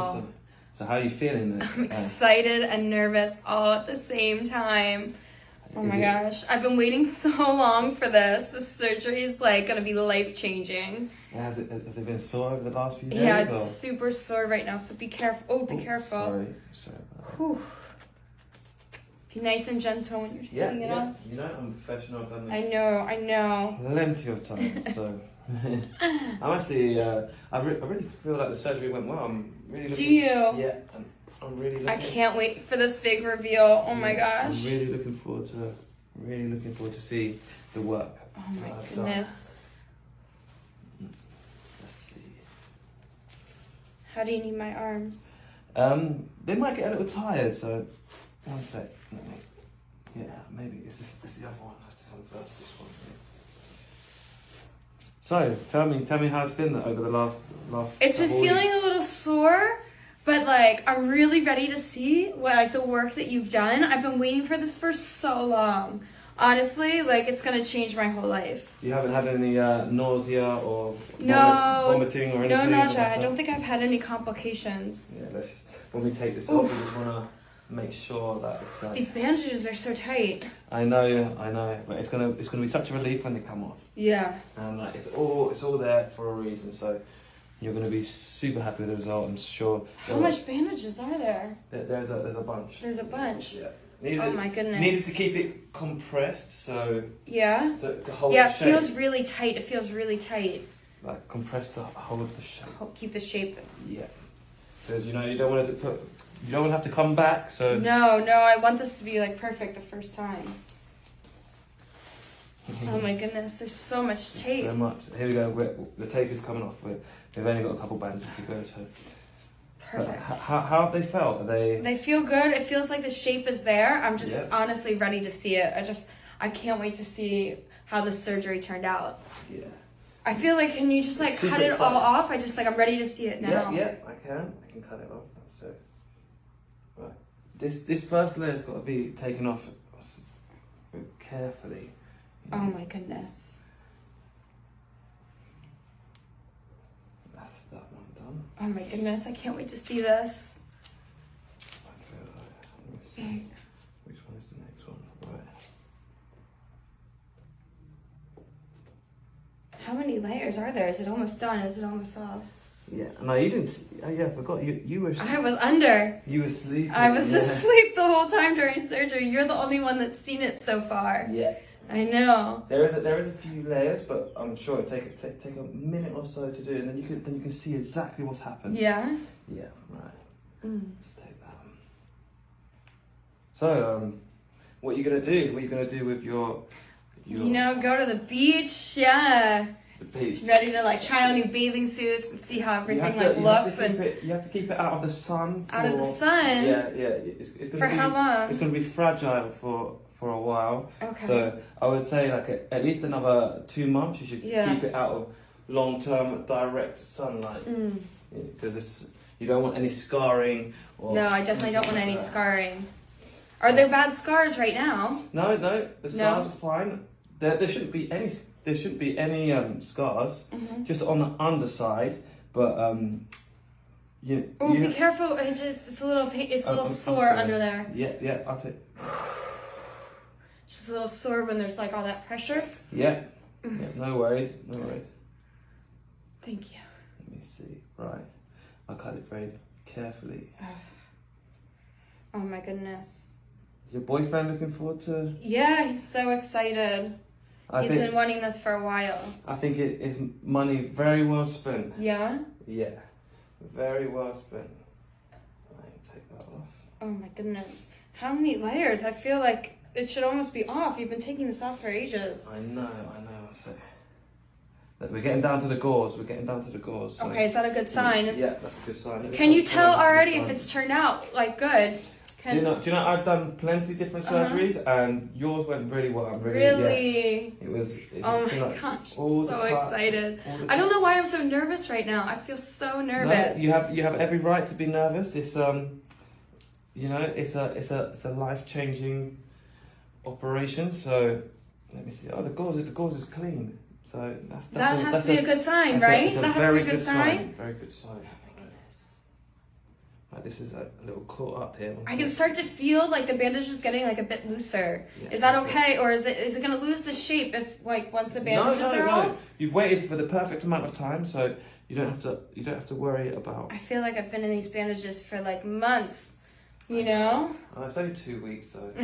Awesome. So how are you feeling? I'm Uh, excited and nervous all at the same time. Oh my gosh, I've been waiting so long for this. This surgery is like gonna be life changing. Has it, has it been sore over the last few days? Yeah, it's or- super sore right now, so be careful. Oh, be Oh, careful. Sorry, sorry about that. Whew. Be nice and gentle when you're Yeah, taking it yeah. off. You know, I'm a professional. I've done this. I know, I know. plenty of times. So I'm actually, uh, I, re- I really feel like the surgery went well. I'm really Do you? Yeah, I'm, I'm really looking. I can't wait for this big reveal. Oh my gosh. I'm really looking forward to, really looking forward to see the work. Oh my I've done. goodness. Let's see. How do you need my arms? Um, they might get a little tired, so one sec. Let me, yeah, maybe it's this, it's the other one has to come first. This one. So tell me, tell me how it's been over the last last. It's been feeling weeks. a little sore, but like I'm really ready to see what like the work that you've done. I've been waiting for this for so long. Honestly, like it's gonna change my whole life. You haven't had any uh, nausea or No. vomiting or No, anything. no, like I don't think I've had any complications. Yeah, let's. When we take this Oof. off, we just wanna make sure that it's. Uh, These bandages are so tight. I know, I know, but it's gonna it's gonna be such a relief when they come off. Yeah. and like, it's all it's all there for a reason. So you're going to be super happy with the result. I'm sure. How There- much bandages are there? there- There's a there's a bunch. There's a bunch. Yeah. Needed, Oh my goodness. needed to keep it compressed, so Yeah. so to hold Yeah, the it feels really tight. It feels really tight. like compressed to hold the shape. Keep the shape. Yeah. Because you know you don't want to put you don't want to have to come back. So No, no, I want this to be like perfect the first time. Mm-hmm. Oh my goodness, there's so much tape. so much. Here we go. We're, the tape is coming off. We're, we've only got a couple bandages to go. So Perfect. how, how have they felt? Are they? They feel good. It feels like the shape is there. I'm just Yeah. honestly ready to see it. I just I can't wait to see how the surgery turned out. Yeah. I feel like can you just like Super cut it all off? I just like I'm ready to see it now. Yeah, yeah, I can. I can cut it off. That's it. Right. This this first layer's got to be taken off carefully. Oh my goodness. That's that one done. Oh my goodness. I can't wait to see this. I feel like, let me see. Which one is the next one? Right. How many layers are there? Is it almost done? Is it almost off? Yeah. No, you didn't. s- Oh, yeah, I forgot. You you were I was under. you were asleep. I was yeah. asleep the whole time during surgery. You're the only one that's seen it so far. Yeah. I know. There is a, there is a few layers, but I'm sure it'll take, take take a minute or so to do, and then you can then you can see exactly what's happened. Yeah. Yeah. Right. Mm. Let's take that. So, um, what are you gonna do? What are you gonna do with your, your You know, go to the beach. Yeah. the beach? Ready to like try on new bathing suits and see how everything to- like looks and it, you have to keep it out of the sun. out of the sun. Yeah, yeah. It's, it's gonna For be, how long? It's gonna be fragile for for a while. Okay. So I would say like a, at least another two months. You should Yeah. keep it out of long term direct sunlight Mm. because it's you don't want any scarring. Or No, I definitely don't want anything any that. scarring. Are there bad scars right now? No, no, the No? scars are fine. There, there shouldn't be any. There shouldn't be any um, scars, Mm-hmm. just on the underside. But um, you, Oh, you be careful! It just it's a little it's a I'm- little I'm- I'm sore under there. yeah, yeah. I'll take. Just a little sore when there's like all that pressure. Yeah, Mm-hmm. yeah. No worries, no worries. Thank you. Let me see. Right, I'll cut it very carefully. Oh my goodness. Is your boyfriend looking forward to? Yeah, he's so excited. I he's think. been wanting this for a while. I think it is money very well spent. Yeah. Yeah, very well spent. Right, take that off. Oh my goodness. How many layers? I feel like it should almost be off. You've been taking this off for ages. I know, I know. So, look, we're getting down to the gauze. We're getting down to the gauze. so- Okay, is that a good sign? Is- Yeah, that's a good sign. Can you tell some of this already if it's turned out like good? Do Can you know? Do you know? I've done plenty different Uh-huh. surgeries, and yours went really well. I'm really. Yeah, it was. It Oh my like gosh, all so touch, excited. all I don't know why I'm so nervous right now. I feel so nervous. No, you have you have every right to be nervous. It's um, you know, it's a it's a it's a life changing operation. So let me see. Oh, the gauze the gauze is clean. So that's, that's that a, has to be a, good sign, a- right? a that has to very be a good, good sign. Very good sign. Right, this is a little caught up here. I can start to feel like the bandage is getting like a bit looser. Yeah, Is that that's it. okay, or is it is it gonna lose the shape if like once the No, bandages no, are no. off? You've waited for the perfect amount of time, so you don't have to. You don't have to worry about. I feel like I've been in these bandages for like months. You know? Oh, it's only two weeks, so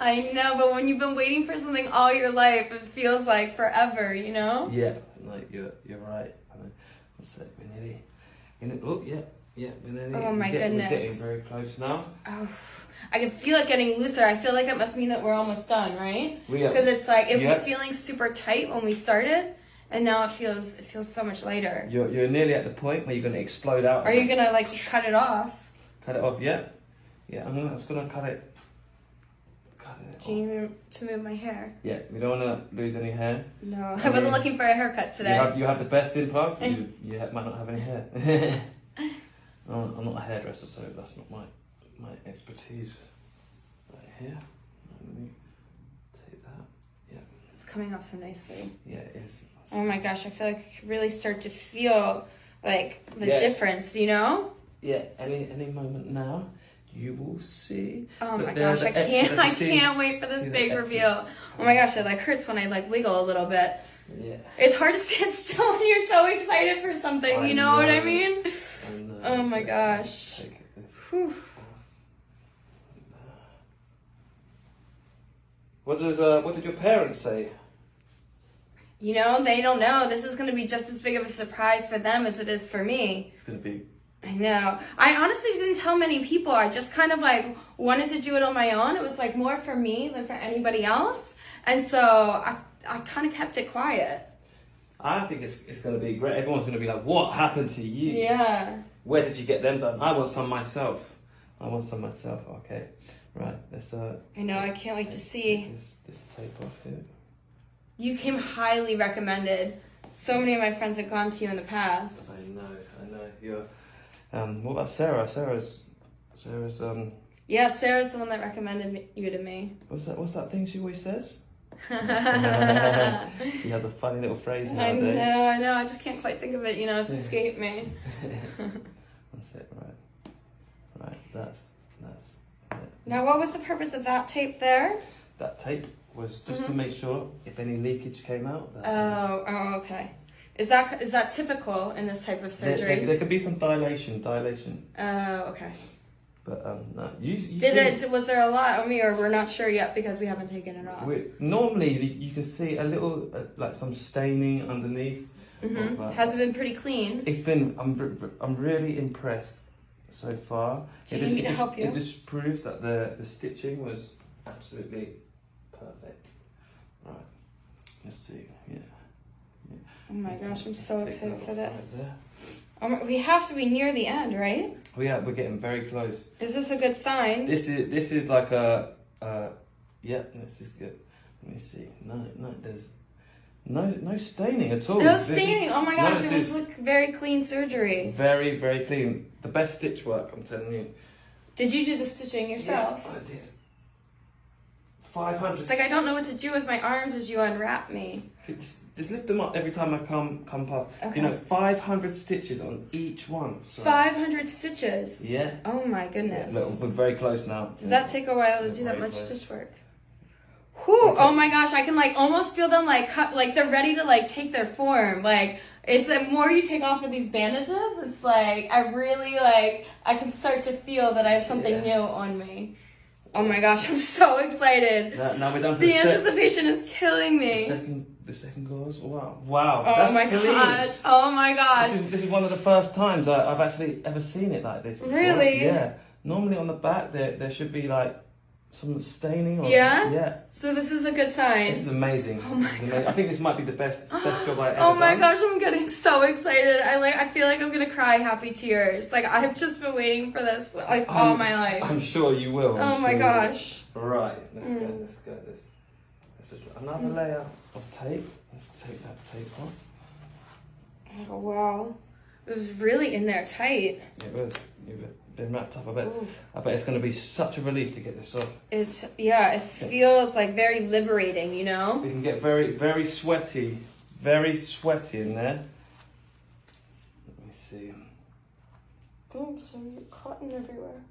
I know, but when you've been waiting for something all your life, it feels like forever. You know? yeah. like you're you're right. I. One sec, we're nearly. In it. Oh yeah, yeah. Oh we're nearly. Oh, my getting, We're getting very close now. Oh, I can feel it getting looser. I feel like that must mean that we're almost done, right? We are. Because it's like it Yeah. was feeling super tight when we started, and now it feels it feels so much lighter. You're you're nearly at the point where you're gonna explode out. Are you gonna like just cut it off? Cut it off. Yeah. Yeah. I'm gonna. I was gonna cut it. Cut it. Do you need me to move my hair? Yeah. We don't wanna lose any hair. No, I Okay. wasn't looking for a haircut You today. have, you have the best implants, but you, eh. you might not have any hair. I'm not a hairdresser, so that's not my my expertise. Right here. Let me take that. Yeah. It's coming off so nicely. Yeah, it is. Oh my gosh, I feel like I can really start to feel like the Yeah. difference. You know? Yeah, any any moment now, you will see. Oh my gosh, I can't! I can't wait for this big reveal. Oh my gosh, it like hurts when I like wiggle a little bit. Yeah. It's hard to stand still when you're so excited for something. I you know, what I mean? I know, Oh my so gosh. Take this Whew. off. What does uh, what did your parents say? You know, they don't know. This is going to be just as big of a surprise for them as it is for me. It's gonna be I know. I honestly didn't tell many people. I just kind of like wanted to do it on my own. It was like more for me than for anybody else. And so I, I kind of kept it quiet. I think it's, it's going to be great. Everyone's going to be like, "What happened to you? Yeah. Where did you get them done? I want some myself. I want some myself." Okay, right. Let's uh. I know. I can't wait to see. this, this tape off here. You came highly recommended. So many of my friends have gone to you in the past. I know, I know. You're. Um. What about Sarah? Sarah's. Sarah's. Um. Yeah, Sarah's the one that recommended me, you to me. What's that? What's that thing she always says? She has a funny little phrase nowadays. I know. I know. I just can't quite think of it. You know, it's escaped me. That's it. Right. Right. That's that's. it. Now, what was the purpose of that tape there? That tape was just to Mhm. make sure if any leakage came out. Oh, oh, okay. Is that is that typical in this type of There, surgery? there, there could be some dilation, dilation, Oh, okay. But um, no. You, you Did it? Was there a lot on me, or we're not sure yet because we haven't taken it off? we- normally you can see a little, uh, like some staining underneath. hmm of, uh, Has it been pretty clean? It's been. I'm. I'm really impressed so far. Do It you just- need me to help you? It just proves that the the stitching was absolutely perfect. Right. Let's see. Yeah. Oh my Let's gosh, I'm so excited for this. right Oh we have to be near the end, right? Oh yeah, we're getting very close. Is this a good sign? This is this is like a uh yeah, this is good. Let me see. No, no, there's no no staining at all. No staining. Oh my no, gosh, this it was like very clean surgery. Very very clean. The best stitch work, I'm telling you. Did you do the stitching yourself? Yeah, I did. Five hundred. It's like I don't know what to do with my arms as you unwrap me. Just, just lift them up every time I come come past. Okay. You know, five hundred stitches on each one. So. 500 stitches. Yeah. Oh my goodness. Look, we're very close now. Does that take a while to That's do that much close. stitch work? Whew, Okay. oh my gosh, I can like almost feel them like cut, like they're ready to like take their form. Like it's the more you take off of these bandages, it's like I really like I can start to feel that I have something Yeah. new on me. Oh my gosh, I'm so excited. Now, now we're done for The the, anticipation is killing me. The second, the second goes. Wow, wow. Oh that's my gosh. Oh my gosh. This is, this is one of the first times I, I've actually ever seen it like this. before. Really? Yeah. Normally on the back there there should be like some staining. Or, Yeah? Yeah. So this is a good sign. This is amazing. Oh my amazing. I think this might be the best best job I ever Oh my done. gosh, I'm getting so excited. I like I feel like I'm gonna cry happy tears. Like I've just been waiting for this like all I'm- my life. I'm sure you will. I'm oh my sure gosh. Right. Let's go. Mm. Let's go. This. This is another layer of tape. Let's take that tape off. Oh wow. It was really in there tight. It was. You've been wrapped up. I bet. Ooh. I bet it's going to be such a relief to get this off. It's yeah, it feels like very liberating, you know? We can get very, very sweaty, very sweaty in there. Let me see. Oops, sorry, cotton everywhere.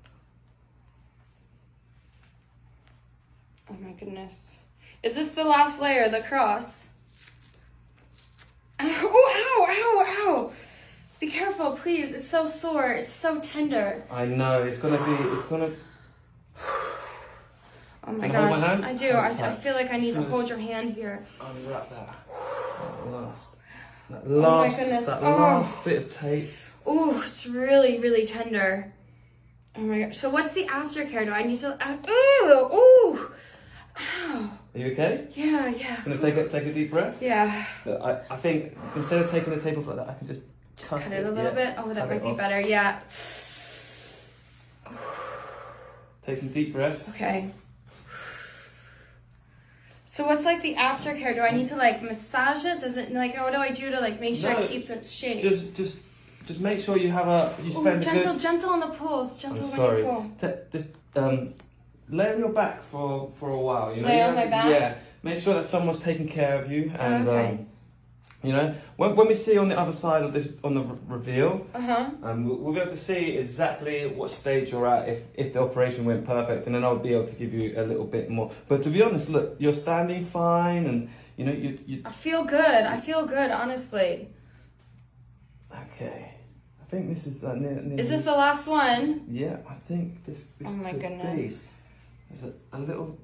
Oh my goodness. Is this the last layer, the cross? Ow, ow, ow, ow. Be careful, please. It's so sore. It's so tender. I know it's gonna be. It's gonna. Oh my Can I my gosh. hand? I do. I. I feel like I need to hold your hand here. Unwrap that. That last. That Oh my last. goodness. That Oh. last bit of tape. Ooh, it's really, really tender. Oh my gosh. So what's the aftercare? Do I need to? Uh, ooh, ooh. Ow. Are you okay? Yeah, yeah. Gonna take a take a deep breath. Yeah. Look, I, I think instead of taking the tape off like that, I can just Just cut cut it a little yeah. bit. Oh, that Cut might be off. better. Yeah. Take some deep breaths. Okay. So what's like the aftercare? Do I need to like massage it? Does it like what do I do to like make sure No, it keeps its shape? Just just just make sure you have a you Ooh, spend a gentle, good. gentle on the pulls. Gentle I'm when sorry. you pull. T- just um, lay on your back for for a while. You know. Lay on my back? Yeah. Make sure that someone's taking care of you, and Okay. um, you know when when we see on the other side of this on the re- reveal, Uh huh. um, we'll, we'll be able to see exactly what stage you're at if if the operation went perfect, and then I'll be able to give you a little bit more. But to be honest, look, you're standing fine, and you know you you. I feel good. I feel good, honestly. Okay. I think this is uh, near, near Is this the last one? Yeah, I think this. this Oh my goodness. Be. There's a, a little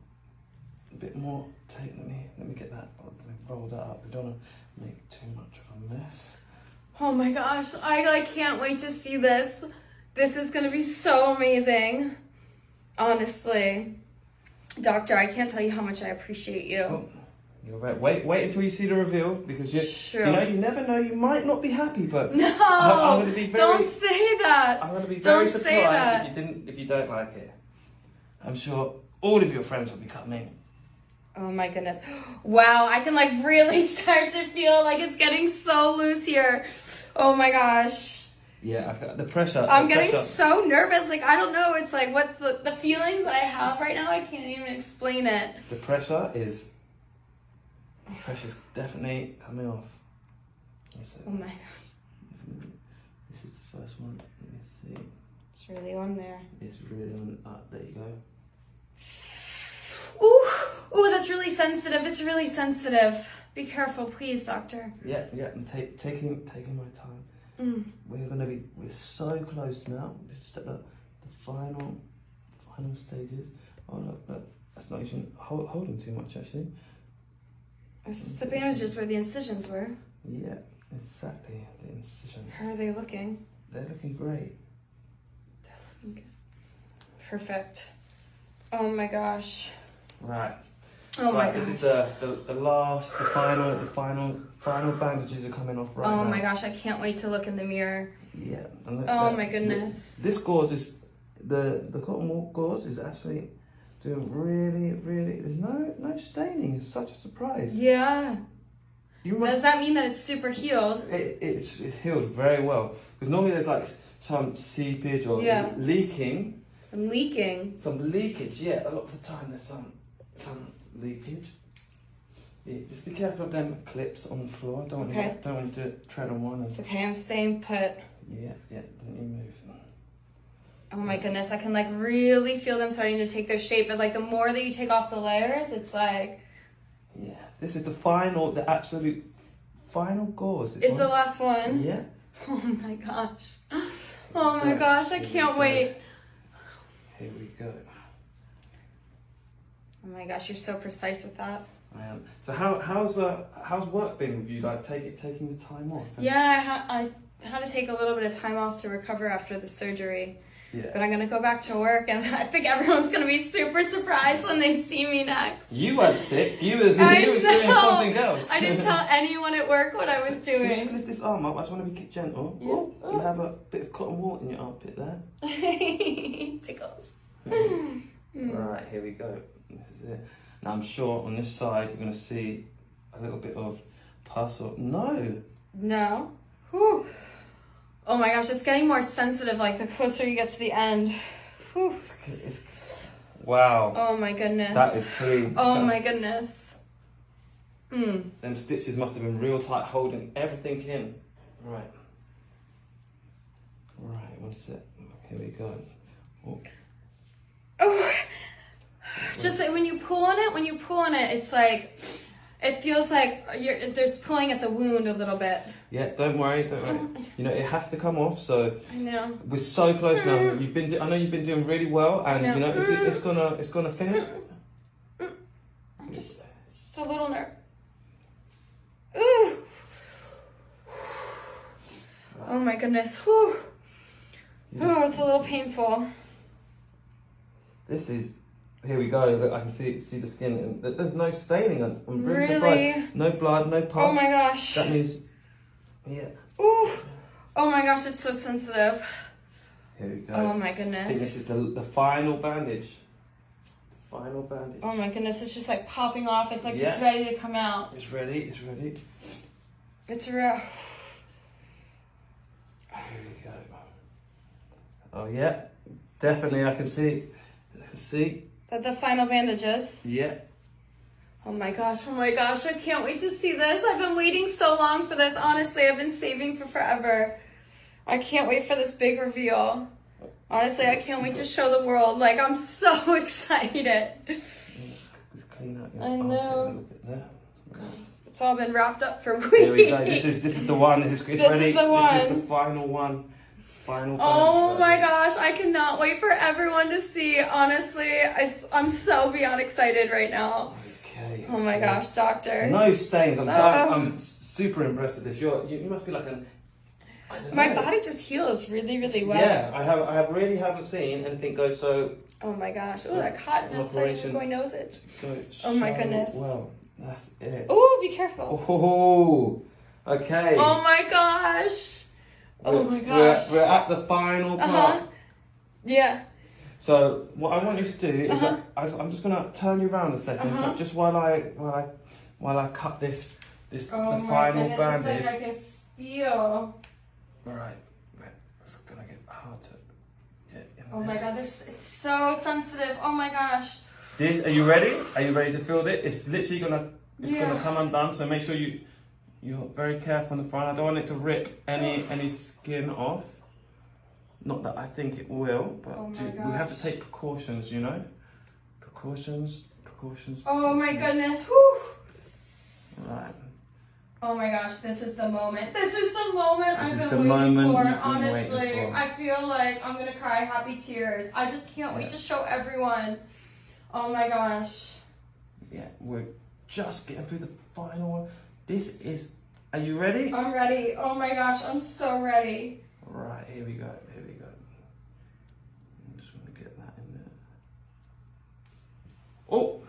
bit more tape. Let me let me get that. Let me roll that up. We don't want to make too much of a mess. Oh my gosh, I like can't wait to see this. This is gonna be so amazing. Honestly. Doctor, I can't tell you how much I appreciate you. Oh, you're right. Wait, wait until you see the reveal because you, Sure. you know you never know. You might not be happy, but No, I'm gonna be very- don't say that. I'm going to be Don't very surprised if you didn't if you don't like it. I'm sure all of your friends will be coming. Oh my goodness. Wow, I can like really start to feel like it's getting so loose here. Oh my gosh. Yeah, the pressure. I'm the getting pressure. so nervous. Like, I don't know. It's like what the, the feelings that I have right now, I can't even explain it. The pressure is. The pressure's definitely coming off. Oh my god. This is the first one. Let me see. It's really on there. It's really on. Uh, there you go. Ooh, ooh, that's really sensitive. It's really sensitive. Be careful, please, doctor. Yeah, yeah. I'm take, taking taking my time. Mm. We're gonna be. We're so close now. We're just at the, the final final stages. Oh no, no, that's not even hold, holding too much actually. This is the bandages where the incisions were. Yeah, exactly. The incision. How are they looking? They're looking great. They're looking good. Perfect. Oh my gosh. Right. Oh my right, This gosh. is the, the the last, the final, the final, final bandages are coming off right oh now. oh now. my gosh, I can't wait to look in the mirror. Yeah. look, Oh that- my goodness. This gauze is the the cotton wool gauze is actually doing really, really. There's no no staining. It's such a surprise. Yeah. You Does that mean that it's super healed? It, it's it's healed very well because normally there's like some seepage or Yeah. leaking. I'm leaking. Some leakage. Yeah, a lot of the time there's some some leakage. Yeah, just be careful of them clips on the floor. Don't want Okay. you, don't want to tread on one. It's okay, I'm staying put. yeah, yeah. Don't you move. Oh my goodness, I can like really feel them starting to take their shape. But like the more that you take off the layers, it's like Yeah, this is the final, the absolute final gauze. It's the last one. Yeah. Oh my gosh. Oh my gosh, I can't wait. Here we go. Oh my gosh, you're so precise with that. I am. So how how's uh how's work been with you? Like take it taking the time off. Yeah, I, ha- I had to take a little bit of time off to recover after the surgery. Yeah. But I'm gonna go back to work, and I think everyone's gonna be super surprised when they see me next. You weren't sick. You was I you was doing something else. I didn't tell anyone at work what I was Can you just lift this arm up. I just want to be gentle. Yeah. Oh, you have a bit of cotton wool in your armpit there. Tickles. All right, here we go. This is it. Now I'm sure on this side you're gonna see a little bit of pus or no. No. Whew. Oh my gosh, it's getting more sensitive like the closer you get to the end. Whew. It's, it's, wow. Oh my goodness. That is clean. Oh That- my goodness. Hmm. Them stitches must have been real tight, holding everything in. Right. Right, one sec. Here we go. Oh, just like when you pull on it, when you pull on it, it's like it feels like you're there's pulling at the wound a little bit. Yeah, don't worry, don't worry. Mm-hmm. You know, it has to come off, so I know. we're so close now. Mm-hmm. You've been, I know you've been doing really well, and know. you know, it's, it's gonna, it's gonna finish. I'm just just a little nerve. Ooh. Oh my goodness. Whew. Oh, it's a little painful. This is, here we go. Look, I can see, see the skin. And th- there's no staining. I'm, I'm really, Really? surprised. No blood, no pus. Oh my gosh. That means, yeah. Ooh. Oh my gosh, it's so sensitive. Here we go. Oh my goodness. I think this is the, the final bandage. The final bandage. Oh my goodness, it's just like popping off. It's like it's ready to come out. It's ready. It's ready. It's real. Here we go. Oh yeah, definitely. I can see. I can see. That the final bandages. Yeah. Oh my gosh, oh my gosh, I can't wait to see this. I've been waiting so long for this. Honestly, I've been saving for forever. I can't wait for this big reveal. Honestly, I can't wait to show the world. Like, I'm so excited. Let's, let's clean out your I know. a little bit there. It's all been wrapped up for weeks. Here we go. This is this is the one. It's, it's This is ready. the This is the final one. Final. Oh my gosh, I cannot wait for everyone to see. Honestly, it's I'm so beyond excited right now. Okay. Oh my okay. gosh, doctor. No stains. I'm so Oh. I'm super impressed with this. You're you, you must be like an. My know. body just heals really, really well. Yeah, I have I have really haven't seen anything go so Oh my gosh. Oh, that cotton is Operation. go nose it. go. Oh my so goodness. Well, that's it. Oh, be careful. Oh, okay. Oh my gosh. Oh my We're- gosh. We're, we're at the final Uh part. huh. Yeah. So what I want you to do is Uh-huh. I, I'm just gonna turn you around a 2nd Uh-huh. So just while I while I while I cut this this Oh the my final goodness. bandage. It's like I can feel. All right. It's gonna get hard to get Oh my god, there's, it's so sensitive. Oh my gosh. This, are you ready? Are you ready to feel it? It's literally gonna it's Yeah. gonna come undone. So make sure you you're very careful on the front. I don't want it to rip any any skin off. Not that I think it will, but Oh ju- we have to take precautions. You know, precautions, precautions. Oh my goodness. Whew. Right. Oh my gosh, this is the moment. This is the moment This I've been waiting moment for. Honestly, waiting for. I feel like I'm gonna cry happy tears. I just can't wait to show everyone. Oh my gosh. Yeah, we're just getting through the final one. This is. Are you ready? I'm ready. Oh my gosh, I'm so ready. Right, here we go. Here we go. I'm just to get that in there. Oh,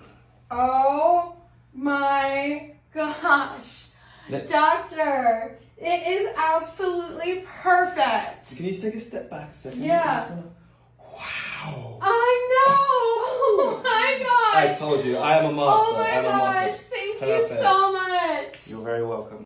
Oh my gosh. Let- Doctor, it is absolutely perfect. can you just take a step back a second? Yeah. Gonna- Wow. I know. Oh my gosh. I told you, I am a master. Oh my I am a gosh. master. Thank you so much. You're very welcome.